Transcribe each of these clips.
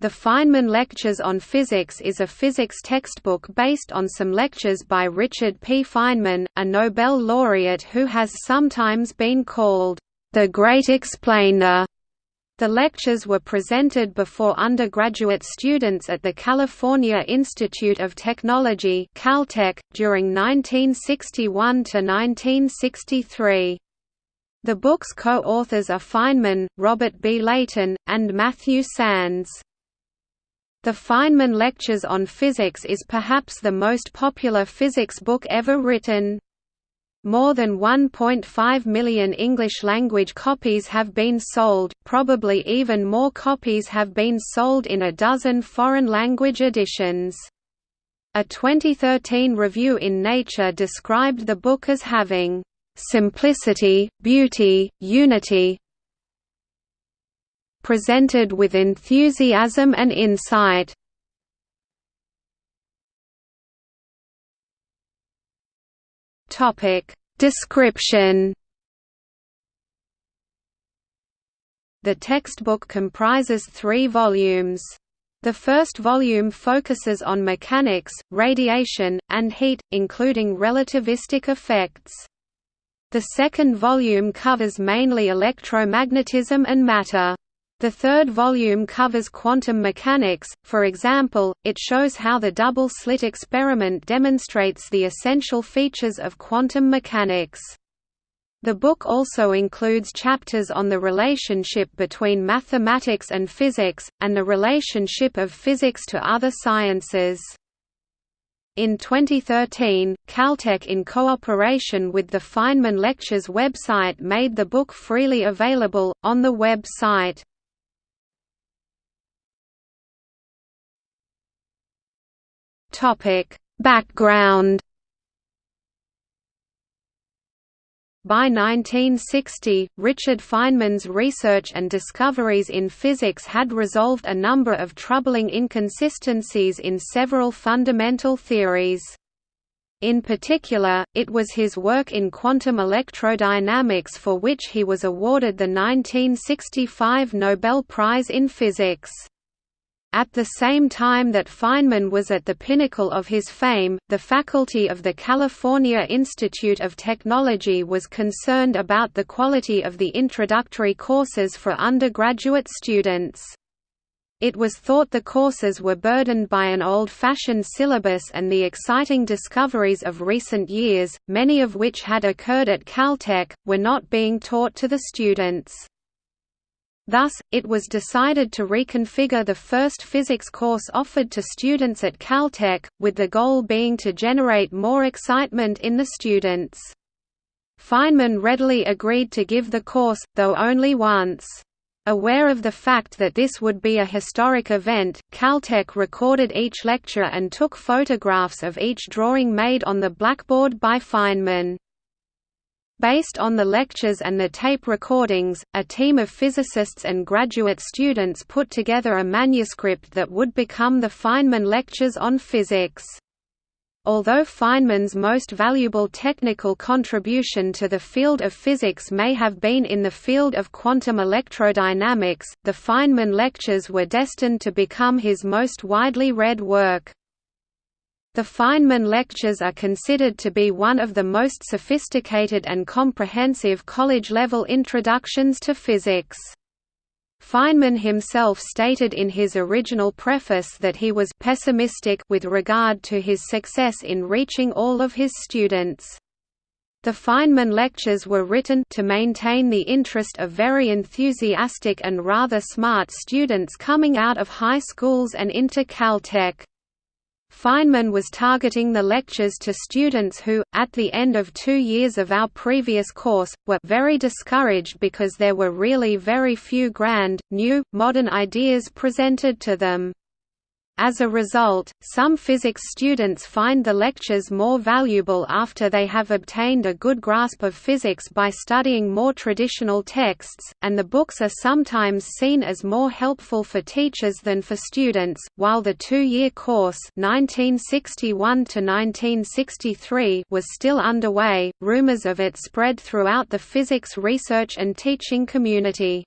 The Feynman Lectures on Physics is a physics textbook based on some lectures by Richard P. Feynman, a Nobel laureate who has sometimes been called, "...the Great Explainer." The lectures were presented before undergraduate students at the California Institute of Technology Caltech, during 1961–1963. The book's co-authors are Feynman, Robert B. Leighton, and Matthew Sands. The Feynman Lectures on Physics is perhaps the most popular physics book ever written. More than 1.5 million English-language copies have been sold, probably even more copies have been sold in a dozen foreign-language editions. A 2013 review in Nature described the book as having simplicity, beauty, unity, presented with enthusiasm and insight. Description The textbook comprises three volumes. The first volume focuses on mechanics, radiation, and heat, including relativistic effects. The second volume covers mainly electromagnetism and matter. The third volume covers quantum mechanics, for example, it shows how the double-slit experiment demonstrates the essential features of quantum mechanics. The book also includes chapters on the relationship between mathematics and physics, and the relationship of physics to other sciences. In 2013, Caltech in cooperation with the Feynman Lectures website made the book freely available, on the website. Topic: Background By 1960, Richard Feynman's research and discoveries in physics had resolved a number of troubling inconsistencies in several fundamental theories. In particular, it was his work in quantum electrodynamics for which he was awarded the 1965 Nobel Prize in Physics. At the same time that Feynman was at the pinnacle of his fame, the faculty of the California Institute of Technology was concerned about the quality of the introductory courses for undergraduate students. It was thought the courses were burdened by an old-fashioned syllabus and the exciting discoveries of recent years, many of which had occurred at Caltech, were not being taught to the students. Thus, it was decided to reconfigure the first physics course offered to students at Caltech, with the goal being to generate more excitement in the students. Feynman readily agreed to give the course, though only once. Aware of the fact that this would be a historic event, Caltech recorded each lecture and took photographs of each drawing made on the blackboard by Feynman. Based on the lectures and the tape recordings, a team of physicists and graduate students put together a manuscript that would become the Feynman Lectures on Physics. Although Feynman's most valuable technical contribution to the field of physics may have been in the field of quantum electrodynamics, the Feynman Lectures were destined to become his most widely read work. The Feynman lectures are considered to be one of the most sophisticated and comprehensive college-level introductions to physics. Feynman himself stated in his original preface that he was pessimistic with regard to his success in reaching all of his students. The Feynman lectures were written to maintain the interest of very enthusiastic and rather smart students coming out of high schools and into Caltech. Feynman was targeting the lectures to students who, at the end of two years of our previous course, were very discouraged because there were really very few grand, new, modern ideas presented to them. As a result, some physics students find the lectures more valuable after they have obtained a good grasp of physics by studying more traditional texts, and the books are sometimes seen as more helpful for teachers than for students. While the two-year course (1961 to 1963) was still underway, rumors of it spread throughout the physics research and teaching community.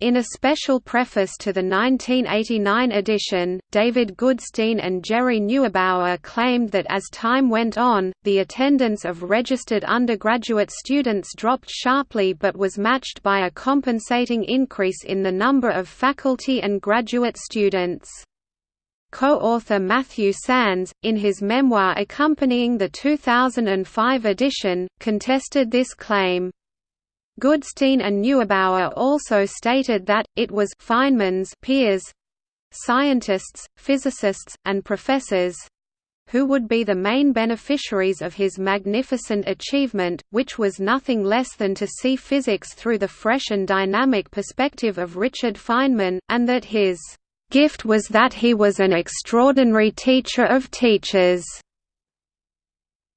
In a special preface to the 1989 edition, David Goodstein and Gerry Neugebauer claimed that as time went on, the attendance of registered undergraduate students dropped sharply but was matched by a compensating increase in the number of faculty and graduate students. Co-author Matthew Sands, in his memoir accompanying the 2005 edition, contested this claim. Goodstein and Neugebauer also stated that, it was Feynman's peers—scientists, physicists, and professors—who would be the main beneficiaries of his magnificent achievement, which was nothing less than to see physics through the fresh and dynamic perspective of Richard Feynman, and that his gift was that he was an extraordinary teacher of teachers.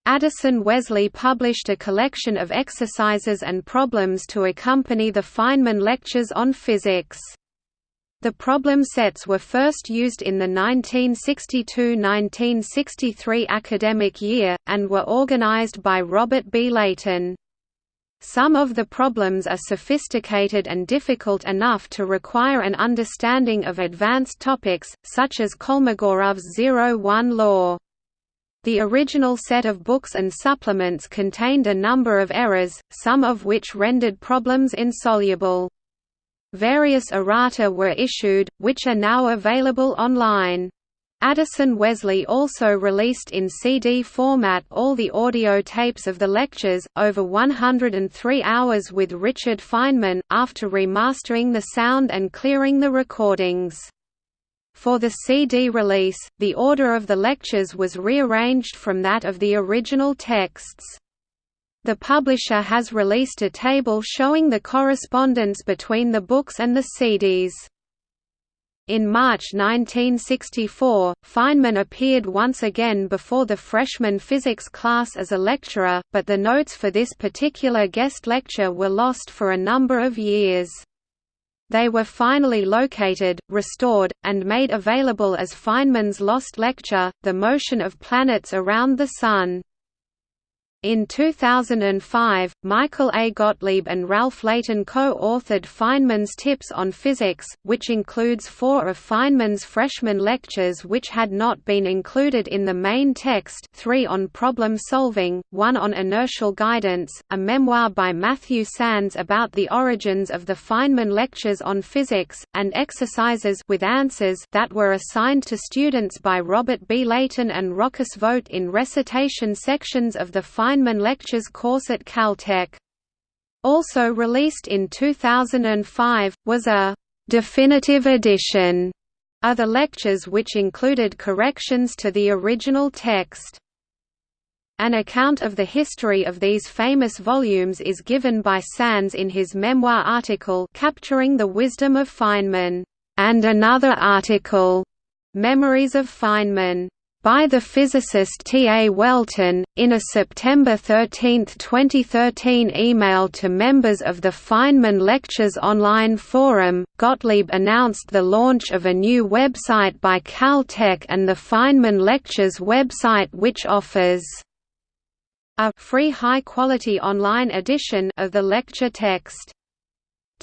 Addison Wesley published a collection of exercises and problems to accompany the Feynman lectures on physics. The problem sets were first used in the 1962–1963 academic year, and were organized by Robert B. Leighton. Some of the problems are sophisticated and difficult enough to require an understanding of advanced topics, such as Kolmogorov's zero-one law. The original set of books and supplements contained a number of errors, some of which rendered problems insoluble. Various errata were issued, which are now available online. Addison Wesley also released in CD format all the audio tapes of the lectures, over 103 hours with Richard Feynman, after remastering the sound and clearing the recordings. For the CD release, the order of the lectures was rearranged from that of the original texts. The publisher has released a table showing the correspondence between the books and the CDs. In March 1964, Feynman appeared once again before the freshman physics class as a lecturer, but the notes for this particular guest lecture were lost for a number of years. They were finally located, restored, and made available as Feynman's Lost Lecture, The Motion of Planets Around the Sun. In 2005, Michael A. Gottlieb and Ralph Leighton co-authored Feynman's Tips on Physics, which includes four of Feynman's freshman lectures which had not been included in the main text three on problem solving, one on inertial guidance, a memoir by Matthew Sands about the origins of the Feynman lectures on physics, and exercises with answers that were assigned to students by Robert B. Leighton and Rochus Vogt in recitation sections of the Feynman Feynman Lectures course at Caltech. Also released in 2005, was a «definitive edition» of the lectures which included corrections to the original text. An account of the history of these famous volumes is given by Sands in his memoir article Capturing the Wisdom of Feynman, and another article, Memories of Feynman by the physicist T. A. Welton, in a September 13, 2013 email to members of the Feynman Lectures online forum, Gottlieb announced the launch of a new website by Caltech and the Feynman Lectures website which offers a free high-quality online edition of the lecture text.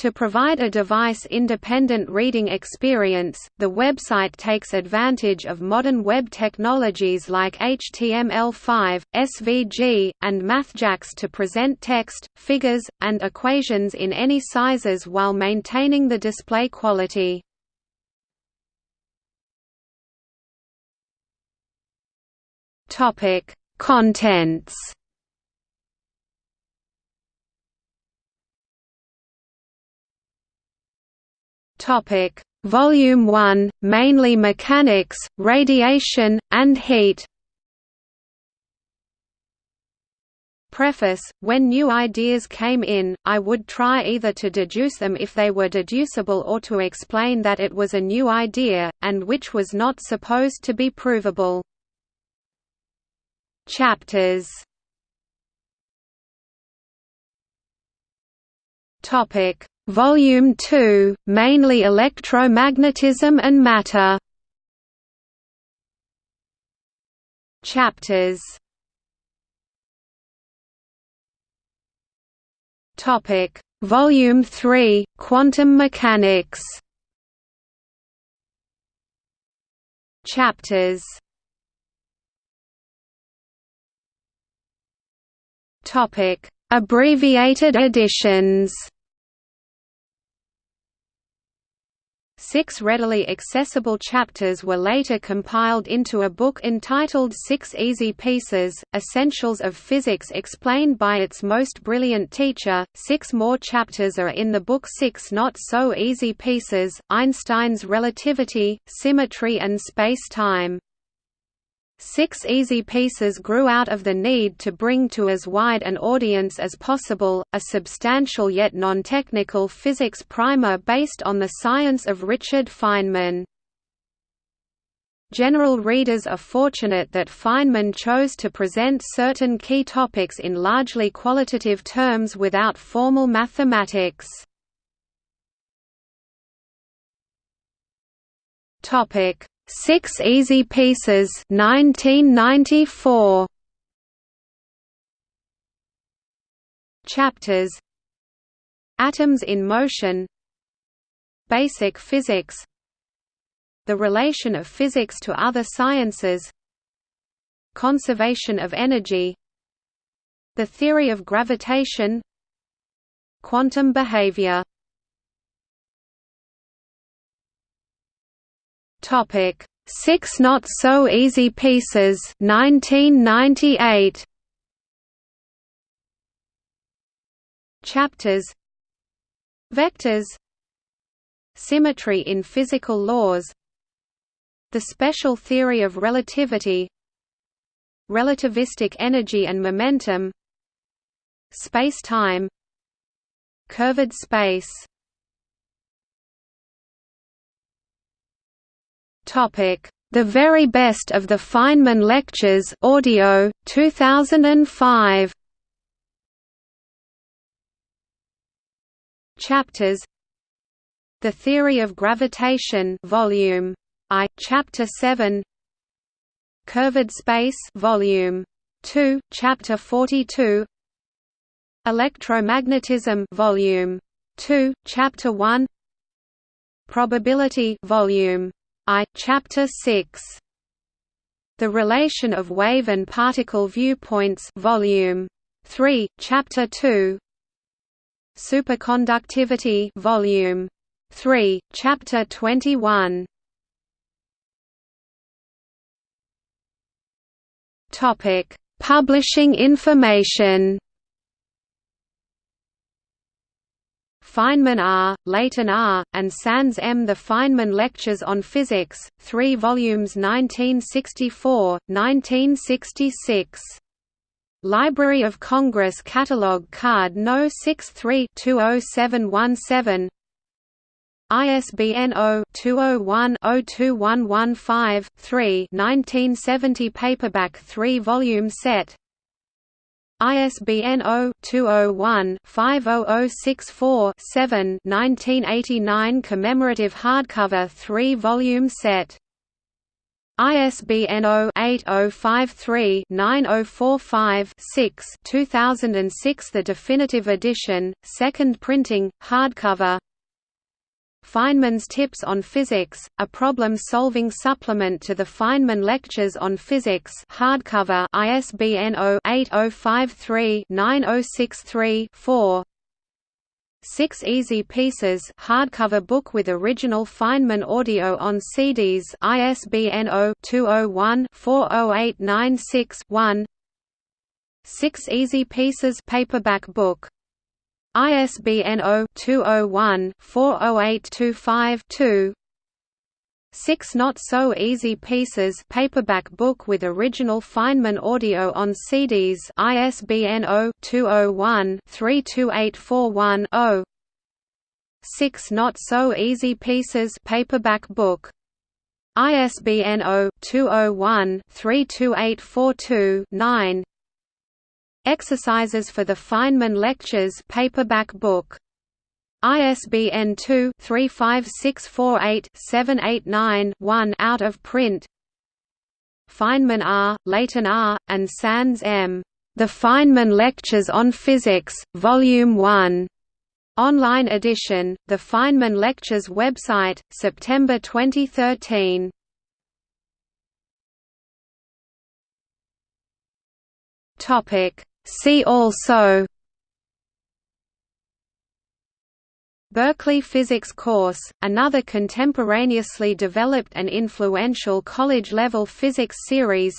To provide a device-independent reading experience, the website takes advantage of modern web technologies like HTML5, SVG, and MathJax to present text, figures, and equations in any sizes while maintaining the display quality. Contents Topic: Volume 1, mainly mechanics, radiation, and heat. Preface When new ideas came in, I would try either to deduce them if they were deducible or to explain that it was a new idea, and which was not supposed to be provable. Chapters Topic Volume 2, mainly electromagnetism and matter. Chapters. Topic: Volume 3, Quantum Mechanics Chapters Topic: Abbreviated editions. Six readily accessible chapters were later compiled into a book entitled Six Easy Pieces, Essentials of Physics explained by its most brilliant teacher. Six more chapters are in the book Six Not So Easy Pieces, Einstein's Relativity, Symmetry and Space-Time. Six Easy Pieces grew out of the need to bring to as wide an audience as possible, a substantial yet non-technical physics primer based on the science of Richard Feynman. General readers are fortunate that Feynman chose to present certain key topics in largely qualitative terms without formal mathematics. Topic Six Easy Pieces 1994 Chapters. Atoms in Motion. Basic Physics. The relation of physics to other sciences. Conservation of energy. The theory of gravitation. Quantum behavior Topic: Six Not So Easy Pieces 1998. Chapters. Vectors. Symmetry in physical laws. The special theory of relativity. Relativistic energy and momentum. Space-time. Curved space The Very Best of the Feynman Lectures audio, 2005 Chapters. The Theory of Gravitation Volume I, Chapter 7 Curved Space Volume 2, Chapter 42 Electromagnetism Volume 2, Chapter 1 Probability Volume I, Chapter 6. The Relation of Wave and Particle Viewpoints Volume 3, Chapter 2. Superconductivity Volume 3, Chapter 21. Topic: Publishing information. Feynman R., Leighton R., and Sands M. The Feynman Lectures on Physics, 3 volumes 1964, 1966. Library of Congress Catalog Card No. 63-20717 ISBN 0-201-02115-3 1970 paperback 3-volume set ISBN 0-201-50064-7 1989 commemorative hardcover 3-volume set. ISBN 0-8053-9045-6 2006 The definitive edition, second printing, hardcover Feynman's Tips on Physics, a problem-solving supplement to the Feynman Lectures on Physics hardcover ISBN 0-8053-9063-4 Six Easy Pieces hardcover book with original Feynman audio on CDs ISBN 0-201-40896-1 Six Easy Pieces paperback book ISBN 0-201-40825-2 Six Not So Easy Pieces paperback book with original Feynman audio on CDs ISBN 0-201-32841-0 Six Not So Easy Pieces paperback book. ISBN 0-201-32842-9 Exercises for the Feynman Lectures paperback book. ISBN 2-35648-789-1 out of print. Feynman R., Leighton R., and Sands M. The Feynman Lectures on Physics, Volume 1. Online edition, the Feynman Lectures website, September 2013. Topic See also Berkeley Physics Course, another contemporaneously developed and influential college-level physics series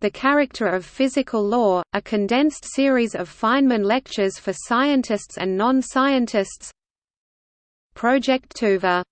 The Character of Physical Law, a condensed series of Feynman lectures for scientists and non-scientists Project Tuva